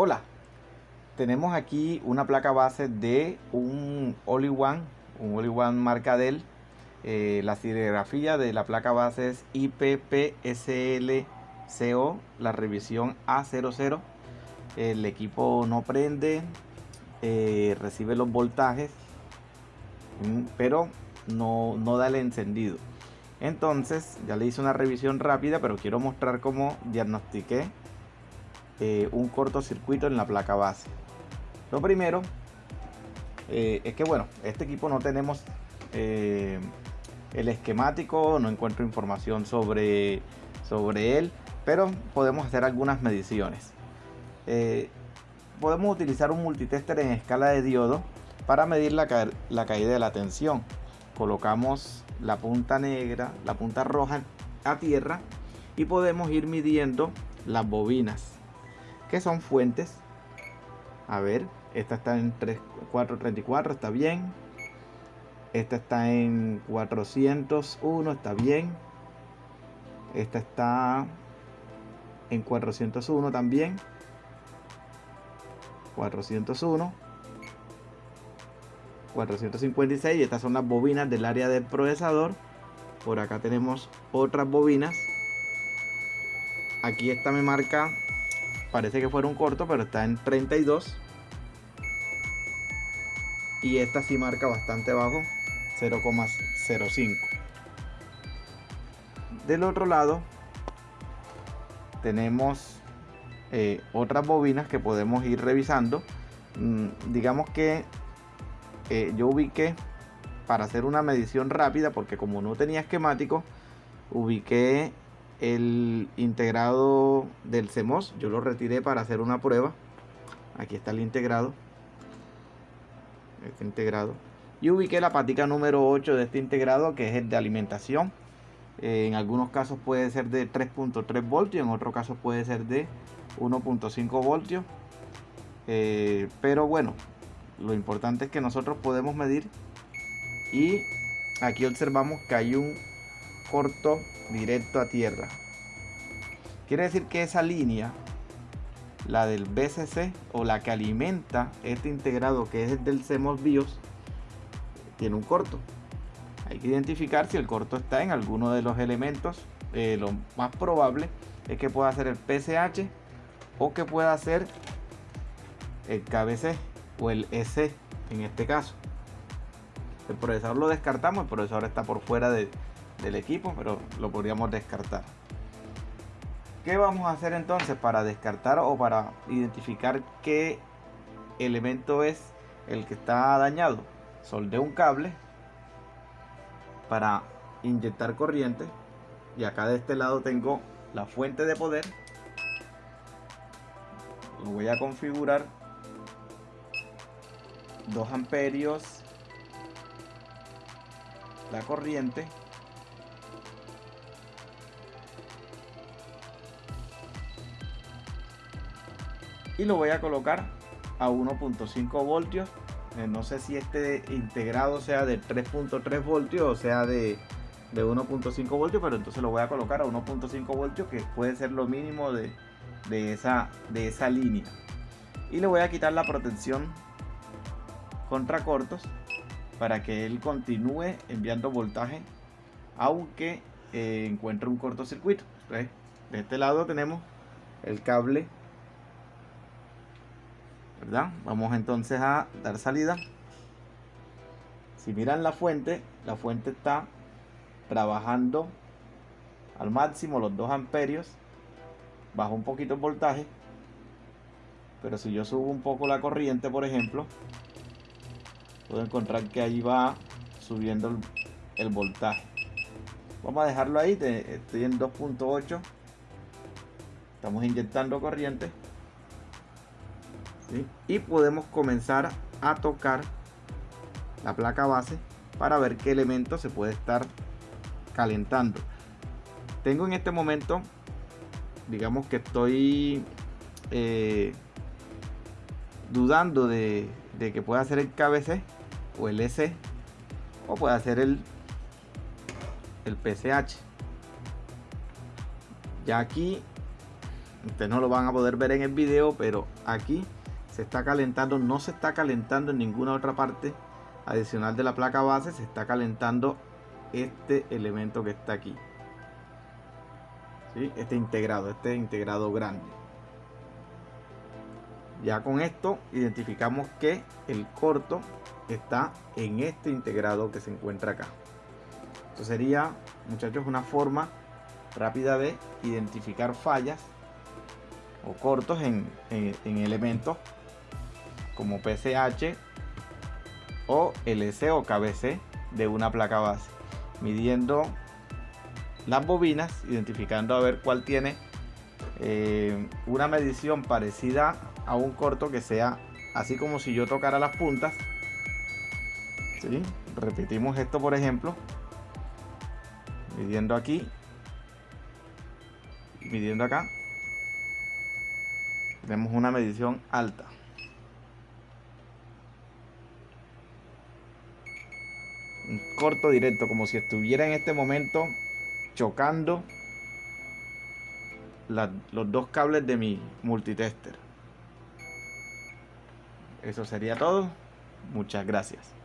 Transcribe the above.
Hola, tenemos aquí una placa base de un One, un One marca Dell. Eh, la serigrafía de la placa base es IPPSLCO, la revisión A00. El equipo no prende, eh, recibe los voltajes, mm, pero no, no da el encendido. Entonces, ya le hice una revisión rápida, pero quiero mostrar cómo diagnostiqué eh, un cortocircuito en la placa base. Lo primero eh, es que bueno, este equipo no tenemos eh, el esquemático, no encuentro información sobre, sobre él, pero podemos hacer algunas mediciones. podemos utilizar un multitester en escala de diodo para medir la, la caída de la tensión. Colocamos la punta negra, la punta roja a tierra y podemos ir midiendo las bobinas que son fuentes. A ver, esta está en 434, está bien. Esta está en 401, está bien. Esta está en 401 también. 401. 456 y estas son las bobinas del área del procesador por acá tenemos otras bobinas aquí esta me marca parece que fuera un corto, pero está en 32. Y esta sí marca bastante bajo, 0,05. Del otro lado tenemos eh, otras bobinas que podemos ir revisando. Mm, digamos que eh, yo ubiqué para hacer una medición rápida, porque como no tenía esquemático, ubiqué el integrado del CMOS. Yo lo retiré para hacer una prueba. Aquí está el integrado. Este integrado. Y ubiqué la patica número 8 de este integrado que es el de alimentación. Eh, en algunos casos puede ser de 3.3 voltios, en otros casos puede ser de 1.5 voltios. Eh, pero bueno, lo importante es que nosotros podemos medir y aquí observamos que hay un corto directo a tierra. Quiere decir que esa línea, la del BCC o la que alimenta este integrado que es el del CMOS BIOS, tiene un corto. Hay que identificar si el corto está en alguno de los elementos. Eh, lo más probable es que pueda ser el PCH o que pueda ser el KBC o el EC en este caso. El procesador lo descartamos, el procesador está por fuera de, del equipo, pero lo podríamos descartar. ¿Qué vamos a hacer entonces para descartar o para identificar qué elemento es el que está dañado? Soldé un cable para inyectar corriente y acá de este lado tengo la fuente de poder. Lo voy a configurar 2 amperios la corriente y lo voy a colocar a 1.5 voltios. Eh, no sé si este integrado sea de 3.3 voltios o sea de, de 1.5 voltios pero entonces lo voy a colocar a 1.5 voltios que puede ser lo mínimo de, de, esa, de esa línea. Y le voy a quitar la protección contra cortos para que él continúe enviando voltaje aunque eh, encuentre un cortocircuito. De este lado tenemos el cable Vamos entonces a dar salida. Si miran la fuente, la fuente está trabajando al máximo los 2 amperios. Bajo un poquito el voltaje. Pero si yo subo un poco la corriente, por ejemplo, puedo encontrar que ahí va subiendo el, voltaje. Vamos a dejarlo ahí, estoy en 2.8. Estamos inyectando corriente y podemos comenzar a tocar la placa base para ver qué elemento se puede estar calentando. Tengo en este momento digamos que estoy eh, dudando de, que pueda ser el KBC o el EC o pueda ser el el PCH ya aquí ustedes no lo van a poder ver en el video pero aquí se está calentando no se está calentando en ninguna otra parte adicional de la placa base se está calentando este elemento que está aquí. ¿Sí? este integrado este integrado grande. Ya con esto identificamos que el corto está en este integrado que se encuentra acá. Esto sería muchachos una forma rápida de identificar fallas o cortos en, elementos como PCH o LC o KBC de una placa base midiendo las bobinas identificando a ver cuál tiene eh, una medición parecida a un corto que sea así como si yo tocara las puntas. Repetimos esto por ejemplo midiendo aquí midiendo acá. Tenemos una medición alta un corto directo como si estuviera en este momento chocando los dos cables de mi multitester. Eso sería todo. Muchas gracias